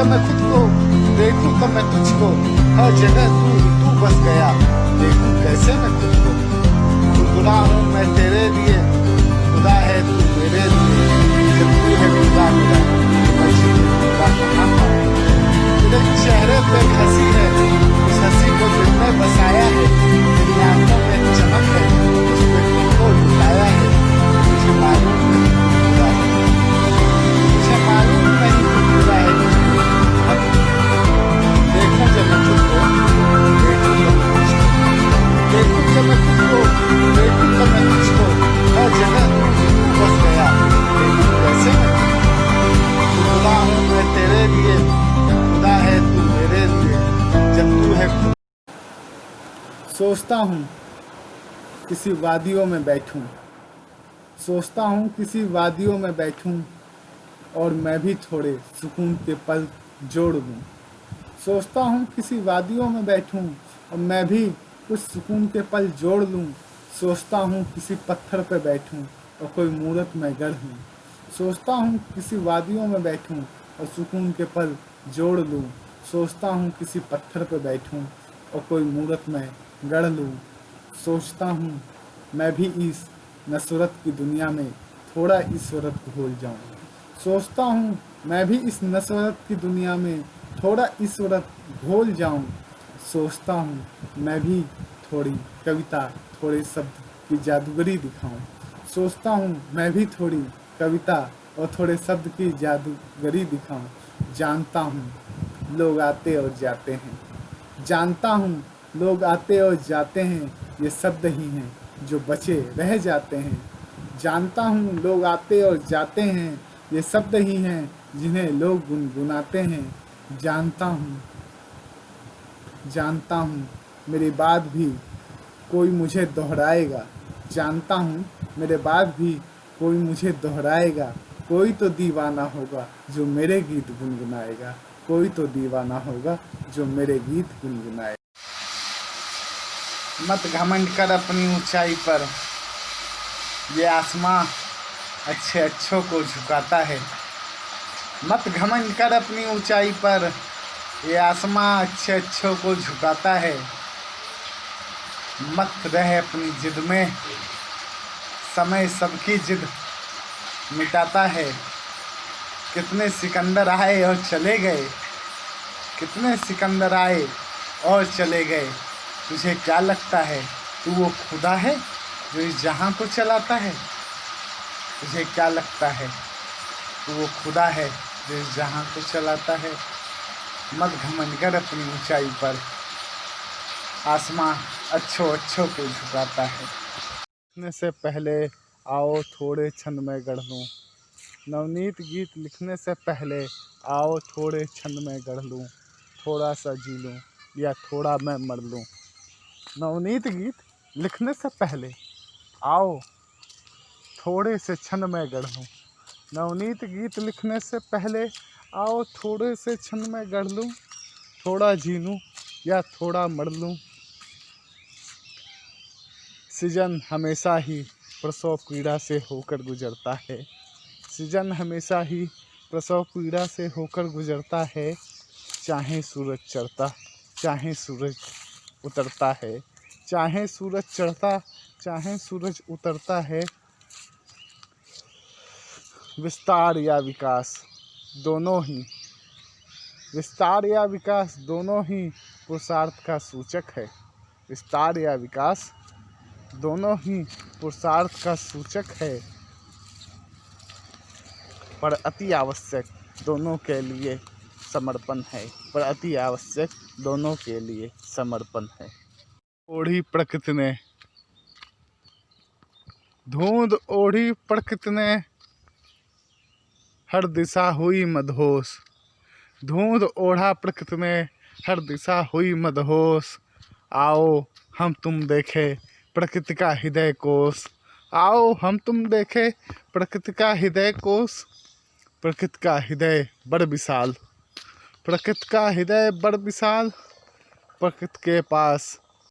जब मैं खुद को देखूँ, तब मैं तुझको, हर जगह तू ही तू बस गया। देखूँ कैसे मैं खुद को गुनगुना हूँ मैं तेरे लिए, खुदा है तू मेरे लिए। जब तू है खुदा, मेरा तो मैं चेहरे पे हँसी सोचता हूँ किसी वादियों में बैठूं। सोचता हूँ किसी वादियों में बैठूं और मैं भी थोड़े सुकून के पल जोड़ दूँ। सोचता हूँ किसी वादियों में बैठूं और मैं भी कुछ सुकून के पल जोड़ लूँ सोचता हूँ किसी पत्थर पर बैठूं और कोई मूरत में गढ़ लूँ सोचता हूँ किसी वादियों में बैठूं और सुकून के पल जोड़ लूँ सोचता हूँ किसी पत्थर पर बैठूं और कोई मूर्त में गढ़ लूँ। सोचता हूँ, मैं भी इस नसरत की दुनिया में थोड़ा ईश्वरत भूल जाऊँ। सोचता हूँ, मैं भी इस नसरत की दुनिया में थोड़ा ईश्वरत भूल जाऊँ। सोचता हूँ, मैं भी थोड़ी कविता, थोड़े शब्द की जादूगरी दिखाऊँ। सोचता हूँ, मैं भी थोड़ी कविता और थोड़े शब्द की जादूगरी दिखाऊँ। जानता हूँ, लोग आते और जाते हैं। जानता हूँ लोग आते और जाते हैं, ये शब्द ही हैं जो बचे रह जाते हैं। जानता हूँ लोग आते और जाते हैं, ये शब्द ही हैं जिन्हें लोग गुनगुनाते हैं। जानता हूँ जानता हूँ, मेरी बात भी कोई मुझे दोहराएगा। जानता हूँ, मेरे बाद भी कोई मुझे दोहराएगा। कोई तो दीवाना होगा जो मेरे गीत गुनगुनाएगा। कोई तो दीवाना होगा जो मेरे गीत गुनगुनाएगा। मत घमंड कर अपनी ऊंचाई पर। ये आसमां अच्छे अच्छों को झुकाता है। मत घमंड कर अपनी ऊंचाई पर। ये आसमां अच्छे अच्छों को झुकाता है। मत रहे अपनी जिद में। समय सबकी जिद मिटाता है। कितने सिकंदर आए और चले गए। कितने सिकंदर आए और चले गए। तुझे क्या लगता है? तू वो खुदा है जो इस जहाँ को चलाता है? तुझे क्या लगता है? तू वो खुदा है जो इस जहाँ को चलाता है? मत घमंड कर अपनी ऊंचाई पर। आसमां अच्छो अच्छो को झुकाता है। लिखने से पहले आओ थोड़े छंद में गढ़ लूँ। नवनीत गीत लिखने से पहले आओ थोड़े छंद में गढ़ लूँ। थोड़ा सा जी लूँ या थोड़ा मैं मर लूँ। नवनीत गीत लिखने से पहले। आओ, थोड़े से छंद में गढ़। लूँ नवनीत गीत लिखने से पहले, आओ, थोड़े से छंद में गढ़ लूँ। थोड़ा जी लूँ या थोड़ा मर लूँ। सीज़न हमेशा ही प्रसव पीड़ा से होकर गुजरता है। सीज़न हमेशा ही प्रसव पीड़ा से होकर गुजरता है। चाहे सूरज चढ़ता, चाहे सूरज उतरता है। चाहे सूरज चढ़ता, चाहे सूरज उतरता है। विस्तार या विकास, दोनों ही। विस्तार या विकास, दोनों ही पुरुषार्थ का सूचक है। विस्तार या विकास, दोनों ही पुरुषार्थ का सूचक है। पर अति आवश्यक, दोनों के लिए समर्पण है, पर अति आवश्यक दोनों के लिए समर्पण है। ओढ़ी प्रकृति ने। धुंध ओढ़ी प्रकृति ने। हर दिशा हुई मदहोश। धुंध ओढ़ा प्रकृति ने, हर दिशा हुई मदहोश। आओ, हम तुम देखे प्रकृति का हृदय कोश। आओ, हम तुम देखे प्रकृति का हृदय कोश। प्रकृति का हृदय बड़ विशाल। प्रकृति का हृदय बड़ विशाल प्रकृति के पास